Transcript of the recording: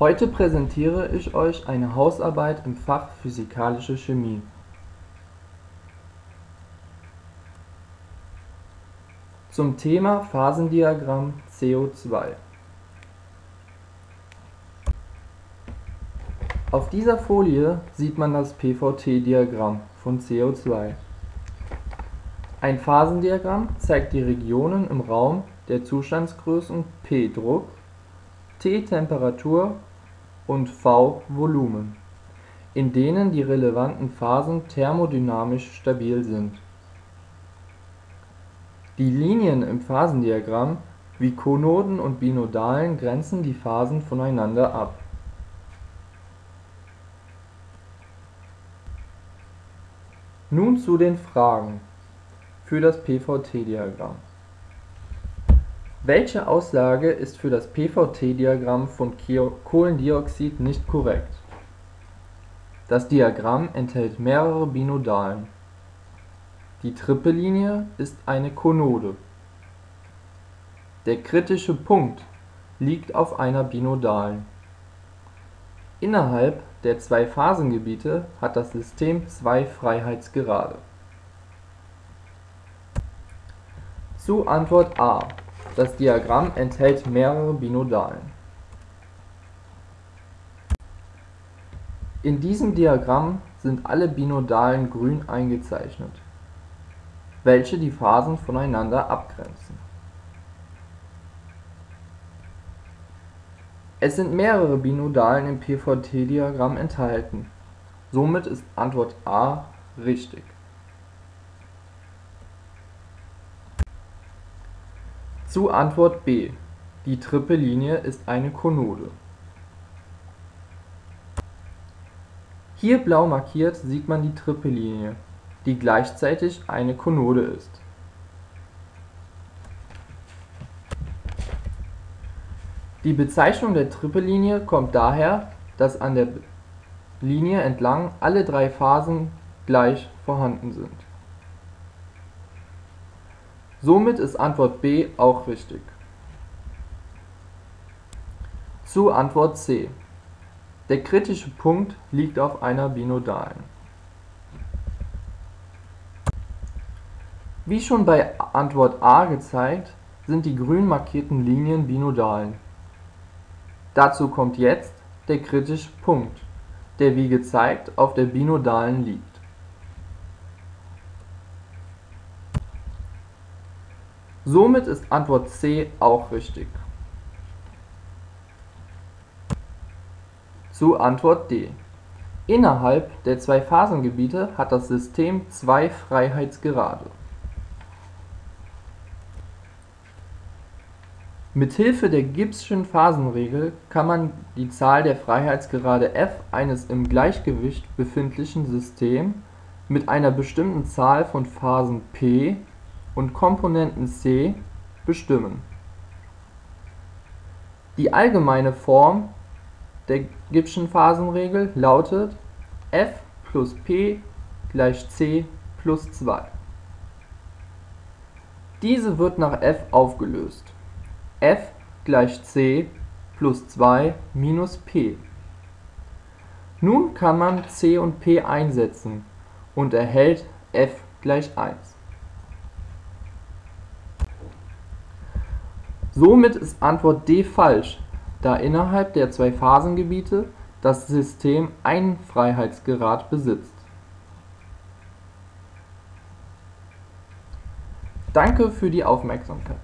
Heute präsentiere ich euch eine Hausarbeit im Fach Physikalische Chemie. Zum Thema Phasendiagramm CO2 Auf dieser Folie sieht man das PVT-Diagramm von CO2. Ein Phasendiagramm zeigt die Regionen im Raum der Zustandsgrößen P Druck, T Temperatur und V Volumen, in denen die relevanten Phasen thermodynamisch stabil sind. Die Linien im Phasendiagramm wie Konoden und Binodalen grenzen die Phasen voneinander ab. Nun zu den Fragen für das PVT-Diagramm welche Aussage ist für das PVT-Diagramm von Kohlendioxid nicht korrekt? Das Diagramm enthält mehrere Binodalen. Die Trippellinie ist eine Konode. Der kritische Punkt liegt auf einer Binodalen. Innerhalb der zwei Phasengebiete hat das System zwei Freiheitsgrade. Zu Antwort A das Diagramm enthält mehrere Binodalen. In diesem Diagramm sind alle Binodalen grün eingezeichnet, welche die Phasen voneinander abgrenzen. Es sind mehrere Binodalen im PVT-Diagramm enthalten, somit ist Antwort A richtig Zu Antwort B: Die Trippellinie ist eine Konode. Hier blau markiert sieht man die Trippellinie, die gleichzeitig eine Konode ist. Die Bezeichnung der Trippellinie kommt daher, dass an der Linie entlang alle drei Phasen gleich vorhanden sind Somit ist Antwort B auch richtig. Zu Antwort C: Der kritische Punkt liegt auf einer Binodalen. Wie schon bei Antwort A gezeigt, sind die grün markierten Linien Binodalen. Dazu kommt jetzt der kritische Punkt, der wie gezeigt auf der Binodalen liegt Somit ist Antwort C auch richtig. Zu Antwort D: Innerhalb der zwei Phasengebiete hat das System zwei Freiheitsgrade. Mithilfe der Gibbs'schen Phasenregel kann man die Zahl der Freiheitsgrade f eines im Gleichgewicht befindlichen Systems mit einer bestimmten Zahl von Phasen p und Komponenten c bestimmen. Die allgemeine Form der Gibbs'schen Phasenregel lautet f plus p gleich c plus 2. Diese wird nach f aufgelöst. f gleich c plus 2 minus p. Nun kann man c und p einsetzen und erhält f gleich 1. Somit ist Antwort D falsch, da innerhalb der zwei Phasengebiete das System einen Freiheitsgrad besitzt. Danke für die Aufmerksamkeit